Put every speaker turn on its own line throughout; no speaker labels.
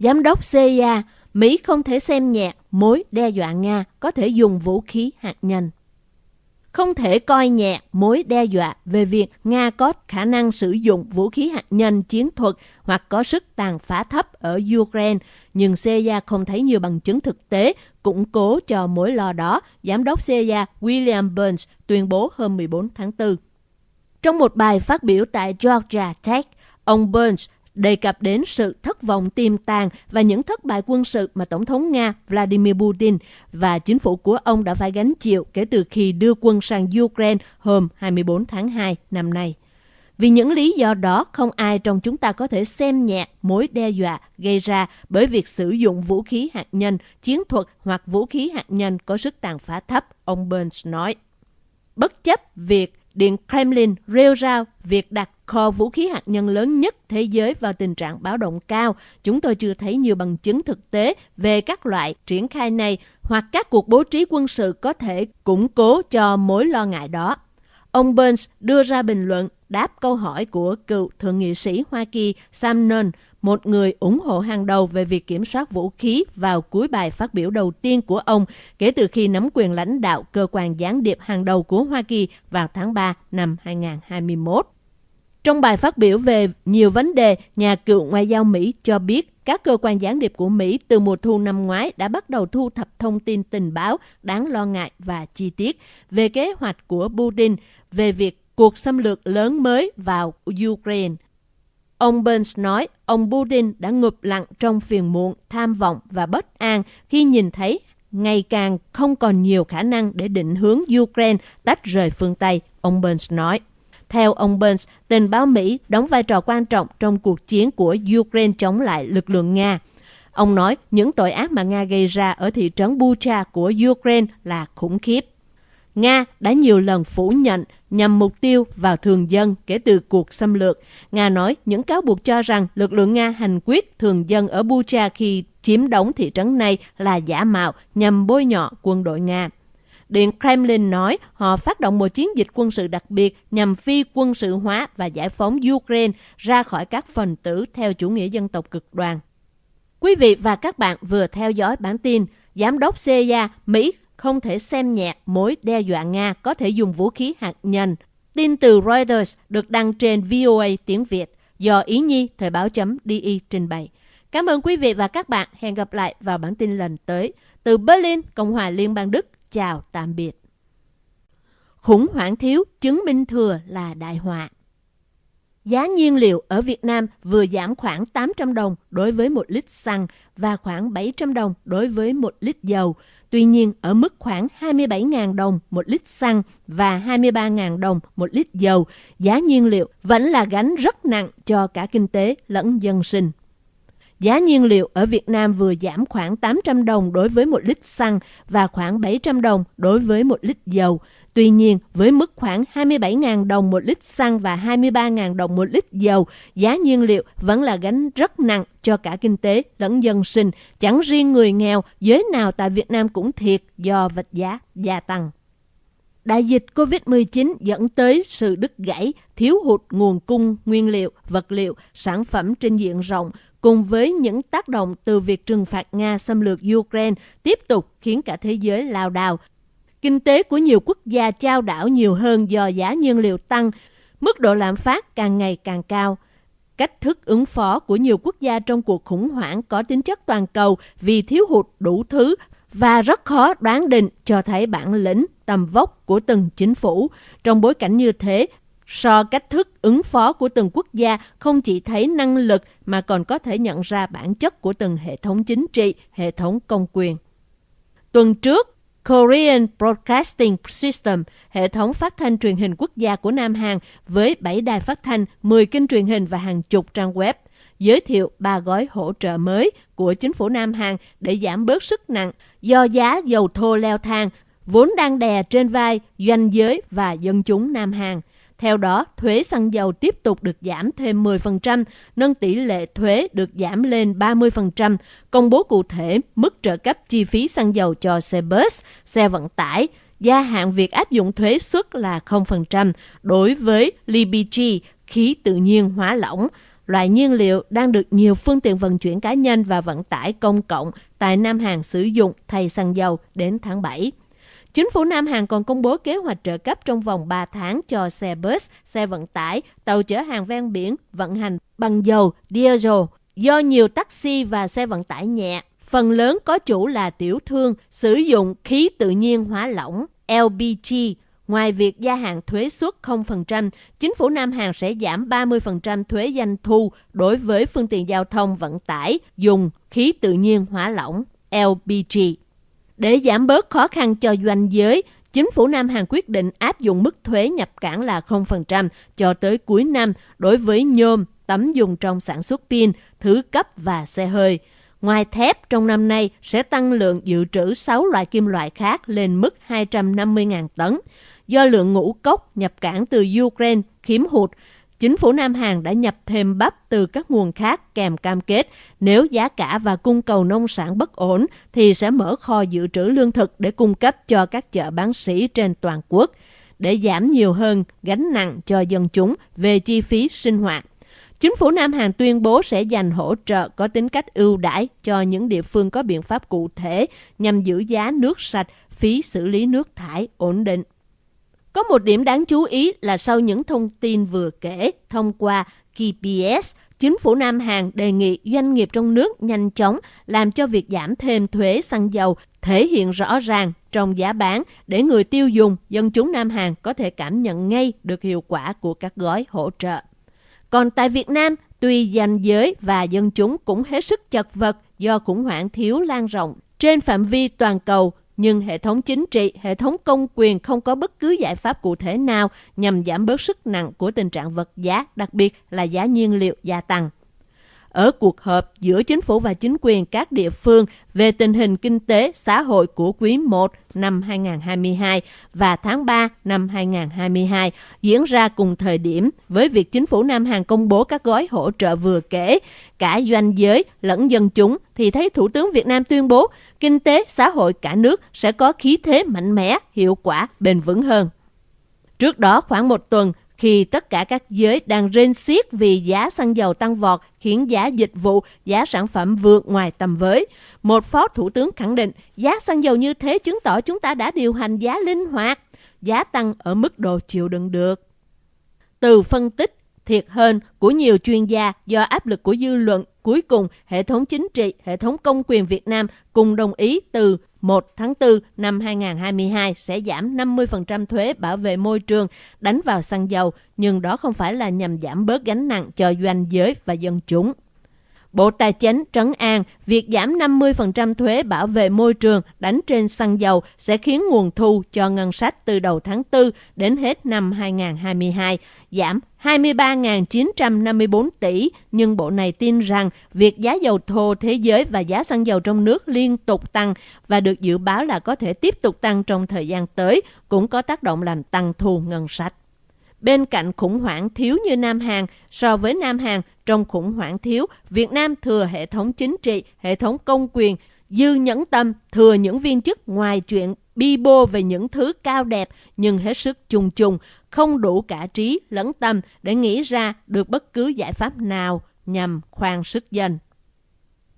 Giám đốc CIA, Mỹ không thể xem nhẹ mối đe dọa Nga có thể dùng vũ khí hạt nhân. Không thể coi nhẹ mối đe dọa về việc Nga có khả năng sử dụng vũ khí hạt nhân chiến thuật hoặc có sức tàn phá thấp ở Ukraine, nhưng CIA không thấy nhiều bằng chứng thực tế củng cố cho mối lo đó, Giám đốc CIA William Burns tuyên bố hôm 14 tháng 4. Trong một bài phát biểu tại Georgia Tech, ông Burns đề cập đến sự thất vọng tiềm tàng và những thất bại quân sự mà Tổng thống Nga Vladimir Putin và chính phủ của ông đã phải gánh chịu kể từ khi đưa quân sang Ukraine hôm 24 tháng 2 năm nay. Vì những lý do đó, không ai trong chúng ta có thể xem nhẹ mối đe dọa gây ra bởi việc sử dụng vũ khí hạt nhân, chiến thuật hoặc vũ khí hạt nhân có sức tàn phá thấp, ông Burns nói. Bất chấp việc Điện Kremlin rêu rao việc đặt kho vũ khí hạt nhân lớn nhất thế giới vào tình trạng báo động cao. Chúng tôi chưa thấy nhiều bằng chứng thực tế về các loại triển khai này hoặc các cuộc bố trí quân sự có thể củng cố cho mối lo ngại đó. Ông Burns đưa ra bình luận đáp câu hỏi của cựu thượng nghị sĩ Hoa Kỳ Sam Nunn, một người ủng hộ hàng đầu về việc kiểm soát vũ khí vào cuối bài phát biểu đầu tiên của ông kể từ khi nắm quyền lãnh đạo cơ quan gián điệp hàng đầu của Hoa Kỳ vào tháng 3 năm 2021. Trong bài phát biểu về nhiều vấn đề, nhà cựu ngoại giao Mỹ cho biết các cơ quan gián điệp của Mỹ từ mùa thu năm ngoái đã bắt đầu thu thập thông tin tình báo đáng lo ngại và chi tiết về kế hoạch của Putin về việc cuộc xâm lược lớn mới vào Ukraine. Ông Burns nói ông Putin đã ngụp lặng trong phiền muộn, tham vọng và bất an khi nhìn thấy ngày càng không còn nhiều khả năng để định hướng Ukraine tách rời phương Tây, ông Burns nói. Theo ông Burns, tình báo Mỹ đóng vai trò quan trọng trong cuộc chiến của Ukraine chống lại lực lượng Nga. Ông nói những tội ác mà Nga gây ra ở thị trấn Bucha của Ukraine là khủng khiếp. Nga đã nhiều lần phủ nhận nhằm mục tiêu vào thường dân kể từ cuộc xâm lược. Nga nói những cáo buộc cho rằng lực lượng Nga hành quyết thường dân ở Bucha khi chiếm đóng thị trấn này là giả mạo nhằm bôi nhọ quân đội Nga. Điện Kremlin nói họ phát động một chiến dịch quân sự đặc biệt nhằm phi quân sự hóa và giải phóng Ukraine ra khỏi các phần tử theo chủ nghĩa dân tộc cực đoan. Quý vị và các bạn vừa theo dõi bản tin Giám đốc CIA Mỹ không thể xem nhẹ mối đe dọa Nga có thể dùng vũ khí hạt nhân. Tin từ Reuters được đăng trên VOA tiếng Việt do Ý Nhi Thời báo chấm DI trình bày. Cảm ơn quý vị và các bạn. Hẹn gặp lại vào bản tin lần tới. Từ Berlin, Cộng hòa Liên bang Đức, chào tạm biệt. Khủng hoảng thiếu chứng minh thừa là đại họa. Giá nhiên liệu ở Việt Nam vừa giảm khoảng 800 đồng đối với 1 lít xăng và khoảng 700 đồng đối với 1 lít dầu. Tuy nhiên, ở mức khoảng 27.000 đồng 1 lít xăng và 23.000 đồng 1 lít dầu, giá nhiên liệu vẫn là gánh rất nặng cho cả kinh tế lẫn dân sinh. Giá nhiên liệu ở Việt Nam vừa giảm khoảng 800 đồng đối với một lít xăng và khoảng 700 đồng đối với một lít dầu. Tuy nhiên, với mức khoảng 27.000 đồng một lít xăng và 23.000 đồng một lít dầu, giá nhiên liệu vẫn là gánh rất nặng cho cả kinh tế lẫn dân sinh. Chẳng riêng người nghèo, giới nào tại Việt Nam cũng thiệt do vật giá gia tăng. Đại dịch COVID-19 dẫn tới sự đứt gãy, thiếu hụt nguồn cung nguyên liệu, vật liệu, sản phẩm trên diện rộng, cùng với những tác động từ việc trừng phạt Nga xâm lược Ukraine tiếp tục khiến cả thế giới lao đào, Kinh tế của nhiều quốc gia trao đảo nhiều hơn do giá nhiên liệu tăng, mức độ lạm phát càng ngày càng cao. Cách thức ứng phó của nhiều quốc gia trong cuộc khủng hoảng có tính chất toàn cầu vì thiếu hụt đủ thứ và rất khó đoán định cho thấy bản lĩnh, tầm vóc của từng chính phủ. Trong bối cảnh như thế, So cách thức ứng phó của từng quốc gia không chỉ thấy năng lực mà còn có thể nhận ra bản chất của từng hệ thống chính trị, hệ thống công quyền. Tuần trước, Korean Broadcasting System, hệ thống phát thanh truyền hình quốc gia của Nam Hàn với 7 đài phát thanh, 10 kênh truyền hình và hàng chục trang web, giới thiệu ba gói hỗ trợ mới của chính phủ Nam Hàn để giảm bớt sức nặng do giá dầu thô leo thang, vốn đang đè trên vai doanh giới và dân chúng Nam Hàn. Theo đó, thuế xăng dầu tiếp tục được giảm thêm 10%, nâng tỷ lệ thuế được giảm lên 30%, công bố cụ thể mức trợ cấp chi phí xăng dầu cho xe bus, xe vận tải, gia hạn việc áp dụng thuế suất là 0% đối với LPG, khí tự nhiên hóa lỏng, loại nhiên liệu đang được nhiều phương tiện vận chuyển cá nhân và vận tải công cộng tại Nam Hàn sử dụng thay xăng dầu đến tháng 7. Chính phủ Nam Hàn còn công bố kế hoạch trợ cấp trong vòng 3 tháng cho xe bus, xe vận tải, tàu chở hàng ven biển vận hành bằng dầu, diesel do nhiều taxi và xe vận tải nhẹ, phần lớn có chủ là tiểu thương sử dụng khí tự nhiên hóa lỏng LPG. Ngoài việc gia hạn thuế suất 0%, chính phủ Nam Hàn sẽ giảm 30% thuế doanh thu đối với phương tiện giao thông vận tải dùng khí tự nhiên hóa lỏng LPG. Để giảm bớt khó khăn cho doanh giới, chính phủ Nam Hàn quyết định áp dụng mức thuế nhập cảng là 0% cho tới cuối năm đối với nhôm, tấm dùng trong sản xuất pin, thứ cấp và xe hơi. Ngoài thép, trong năm nay sẽ tăng lượng dự trữ 6 loại kim loại khác lên mức 250.000 tấn. Do lượng ngũ cốc nhập cảng từ Ukraine khiếm hụt, chính phủ Nam Hàn đã nhập thêm bắp từ các nguồn khác kèm cam kết nếu giá cả và cung cầu nông sản bất ổn thì sẽ mở kho dự trữ lương thực để cung cấp cho các chợ bán sỉ trên toàn quốc để giảm nhiều hơn gánh nặng cho dân chúng về chi phí sinh hoạt. Chính phủ Nam Hàn tuyên bố sẽ dành hỗ trợ có tính cách ưu đãi cho những địa phương có biện pháp cụ thể nhằm giữ giá nước sạch, phí xử lý nước thải ổn định. Có một điểm đáng chú ý là sau những thông tin vừa kể thông qua KPS, chính phủ Nam Hàn đề nghị doanh nghiệp trong nước nhanh chóng làm cho việc giảm thêm thuế xăng dầu thể hiện rõ ràng trong giá bán để người tiêu dùng, dân chúng Nam Hàn có thể cảm nhận ngay được hiệu quả của các gói hỗ trợ. Còn tại Việt Nam, tuy danh giới và dân chúng cũng hết sức chật vật do khủng hoảng thiếu lan rộng trên phạm vi toàn cầu, nhưng hệ thống chính trị, hệ thống công quyền không có bất cứ giải pháp cụ thể nào nhằm giảm bớt sức nặng của tình trạng vật giá, đặc biệt là giá nhiên liệu gia tăng ở cuộc họp giữa chính phủ và chính quyền các địa phương về tình hình kinh tế xã hội của quý 1 năm 2022 và tháng 3 năm 2022 diễn ra cùng thời điểm với việc chính phủ Nam Hàn công bố các gói hỗ trợ vừa kể, cả doanh giới lẫn dân chúng thì thấy Thủ tướng Việt Nam tuyên bố kinh tế xã hội cả nước sẽ có khí thế mạnh mẽ, hiệu quả, bền vững hơn. Trước đó khoảng một tuần, khi tất cả các giới đang rên xiết vì giá xăng dầu tăng vọt khiến giá dịch vụ, giá sản phẩm vượt ngoài tầm với. Một phó thủ tướng khẳng định giá xăng dầu như thế chứng tỏ chúng ta đã điều hành giá linh hoạt, giá tăng ở mức độ chịu đựng được. Từ phân tích thiệt hơn của nhiều chuyên gia do áp lực của dư luận, cuối cùng hệ thống chính trị, hệ thống công quyền Việt Nam cùng đồng ý từ 1 tháng 4 năm 2022 sẽ giảm 50% thuế bảo vệ môi trường đánh vào xăng dầu, nhưng đó không phải là nhằm giảm bớt gánh nặng cho doanh giới và dân chúng. Bộ Tài chính trấn an việc giảm 50% thuế bảo vệ môi trường đánh trên xăng dầu sẽ khiến nguồn thu cho ngân sách từ đầu tháng 4 đến hết năm 2022 giảm 23.954 tỷ, nhưng bộ này tin rằng việc giá dầu thô thế giới và giá xăng dầu trong nước liên tục tăng và được dự báo là có thể tiếp tục tăng trong thời gian tới, cũng có tác động làm tăng thu ngân sách. Bên cạnh khủng hoảng thiếu như Nam Hàn, so với Nam Hàn, trong khủng hoảng thiếu, Việt Nam thừa hệ thống chính trị, hệ thống công quyền, dư nhẫn tâm, thừa những viên chức ngoài chuyện bi bô về những thứ cao đẹp nhưng hết sức trùng trùng, không đủ cả trí lẫn tâm để nghĩ ra được bất cứ giải pháp nào nhằm khoan sức dân.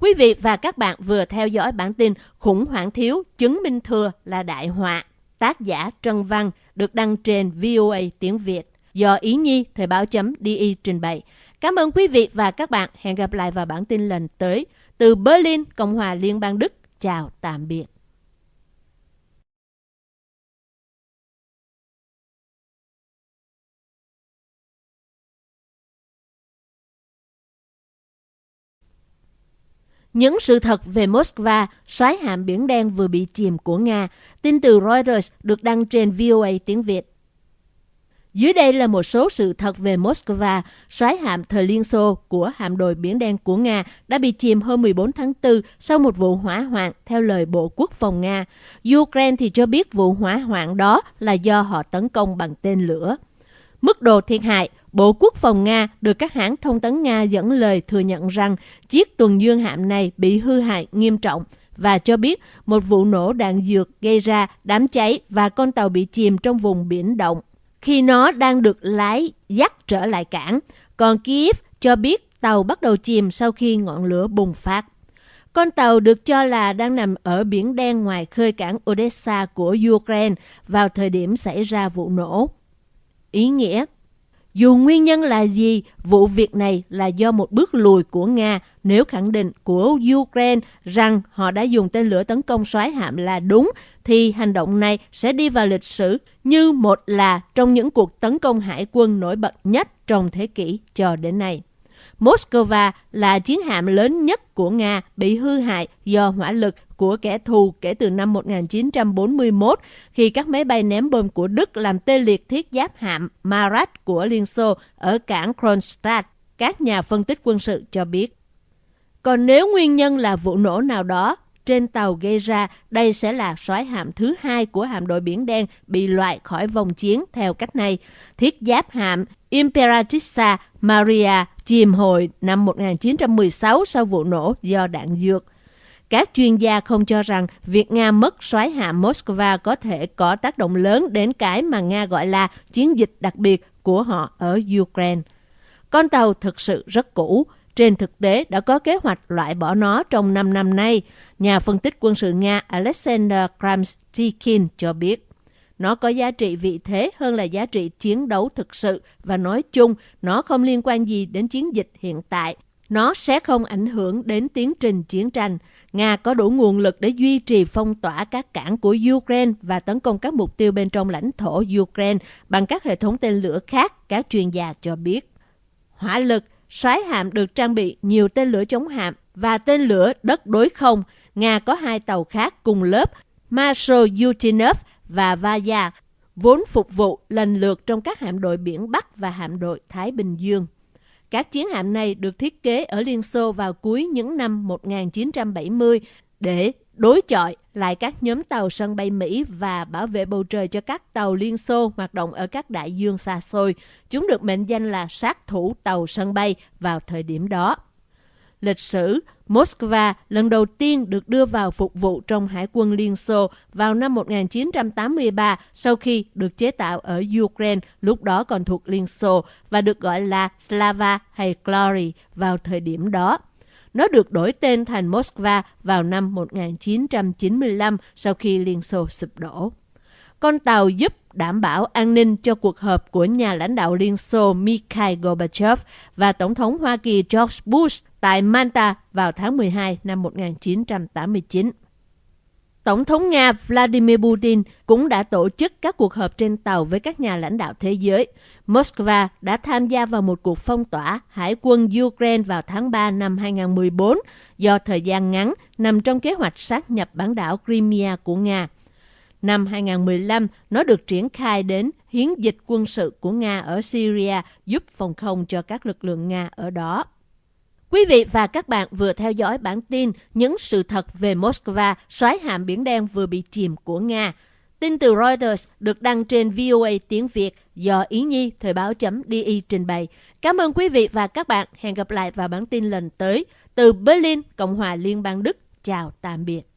Quý vị và các bạn vừa theo dõi bản tin Khủng hoảng thiếu chứng minh thừa là đại họa. Tác giả Trân Văn được đăng trên VOA tiếng Việt do Ý Nhi Thời báo chấm DI trình bày. Cảm ơn quý vị và các bạn. Hẹn gặp lại vào bản tin lần tới. Từ Berlin, Cộng hòa Liên bang Đức. Chào tạm biệt. Những sự thật về Moscow, xoáy hạm Biển Đen vừa bị chìm của Nga. Tin từ Reuters được đăng trên VOA tiếng Việt. Dưới đây là một số sự thật về Moscow, xoáy hạm thời Liên Xô của hạm đội Biển Đen của Nga đã bị chìm hôm 14 tháng 4 sau một vụ hỏa hoạn, theo lời Bộ Quốc phòng Nga. Ukraine thì cho biết vụ hỏa hoạn đó là do họ tấn công bằng tên lửa. Mức độ thiệt hại, Bộ Quốc phòng Nga được các hãng thông tấn Nga dẫn lời thừa nhận rằng chiếc tuần dương hạm này bị hư hại nghiêm trọng và cho biết một vụ nổ đạn dược gây ra đám cháy và con tàu bị chìm trong vùng biển động khi nó đang được lái dắt trở lại cảng. Còn Kiev cho biết tàu bắt đầu chìm sau khi ngọn lửa bùng phát. Con tàu được cho là đang nằm ở biển đen ngoài khơi cảng Odessa của Ukraine vào thời điểm xảy ra vụ nổ. Ý nghĩa dù nguyên nhân là gì, vụ việc này là do một bước lùi của Nga nếu khẳng định của Ukraine rằng họ đã dùng tên lửa tấn công xoáy hạm là đúng, thì hành động này sẽ đi vào lịch sử như một là trong những cuộc tấn công hải quân nổi bật nhất trong thế kỷ cho đến nay. Moscow là chiến hạm lớn nhất của Nga bị hư hại do hỏa lực của kẻ thù kể từ năm 1941 khi các máy bay ném bom của Đức làm tê liệt thiết giáp hạm Marat của Liên Xô ở cảng Kronstadt, các nhà phân tích quân sự cho biết. Còn nếu nguyên nhân là vụ nổ nào đó trên tàu gây ra, đây sẽ là soái hạm thứ hai của hạm đội Biển Đen bị loại khỏi vòng chiến theo cách này. Thiết giáp hạm Imperatrixa Maria chìm hồi năm 1916 sau vụ nổ do đạn dược. Các chuyên gia không cho rằng việc Nga mất soái hạm Moscow có thể có tác động lớn đến cái mà Nga gọi là chiến dịch đặc biệt của họ ở Ukraine. Con tàu thực sự rất cũ, trên thực tế đã có kế hoạch loại bỏ nó trong 5 năm nay, nhà phân tích quân sự Nga Alexander Kramstikin cho biết. Nó có giá trị vị thế hơn là giá trị chiến đấu thực sự và nói chung nó không liên quan gì đến chiến dịch hiện tại. Nó sẽ không ảnh hưởng đến tiến trình chiến tranh. Nga có đủ nguồn lực để duy trì phong tỏa các cảng của Ukraine và tấn công các mục tiêu bên trong lãnh thổ Ukraine bằng các hệ thống tên lửa khác, các chuyên gia cho biết. Hỏa lực, soái hạm được trang bị nhiều tên lửa chống hạm và tên lửa đất đối không. Nga có hai tàu khác cùng lớp Marshal Yutinov và Vaya, vốn phục vụ lần lượt trong các hạm đội biển Bắc và hạm đội Thái Bình Dương. Các chiến hạm này được thiết kế ở Liên Xô vào cuối những năm 1970 để đối chọi lại các nhóm tàu sân bay Mỹ và bảo vệ bầu trời cho các tàu Liên Xô hoạt động ở các đại dương xa xôi. Chúng được mệnh danh là sát thủ tàu sân bay vào thời điểm đó. Lịch sử, Moscow lần đầu tiên được đưa vào phục vụ trong Hải quân Liên Xô vào năm 1983 sau khi được chế tạo ở Ukraine, lúc đó còn thuộc Liên Xô, và được gọi là Slava hay Glory vào thời điểm đó. Nó được đổi tên thành Moskva vào năm 1995 sau khi Liên Xô sụp đổ. Con tàu giúp đảm bảo an ninh cho cuộc họp của nhà lãnh đạo Liên Xô Mikhail Gorbachev và Tổng thống Hoa Kỳ George Bush tại Manta vào tháng 12 năm 1989. Tổng thống Nga Vladimir Putin cũng đã tổ chức các cuộc họp trên tàu với các nhà lãnh đạo thế giới. Moscow đã tham gia vào một cuộc phong tỏa hải quân Ukraine vào tháng 3 năm 2014 do thời gian ngắn nằm trong kế hoạch sát nhập bán đảo Crimea của Nga. Năm 2015, nó được triển khai đến hiến dịch quân sự của Nga ở Syria giúp phòng không cho các lực lượng Nga ở đó. Quý vị và các bạn vừa theo dõi bản tin những sự thật về Moscow, xoáy hạm Biển Đen vừa bị chìm của Nga. Tin từ Reuters được đăng trên VOA tiếng Việt do Ý Nhi Thời báo.di trình bày. Cảm ơn quý vị và các bạn. Hẹn gặp lại vào bản tin lần tới. Từ Berlin, Cộng hòa Liên bang Đức. Chào tạm biệt.